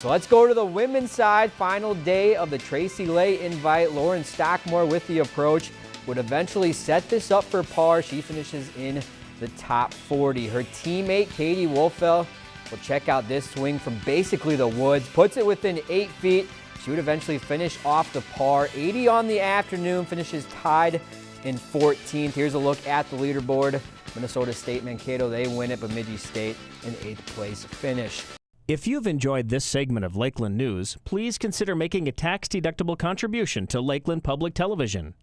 So let's go to the women's side. Final day of the Tracy Lay invite. Lauren Stockmore with the approach would eventually set this up for par. She finishes in the top 40. Her teammate, Katie Wolfell, will check out this swing from basically the woods, puts it within eight feet. She would eventually finish off the par. 80 on the afternoon, finishes tied in 14th. Here's a look at the leaderboard. Minnesota State Mankato, they win it, Bemidji State in eighth place finish. If you've enjoyed this segment of Lakeland News, please consider making a tax-deductible contribution to Lakeland Public Television.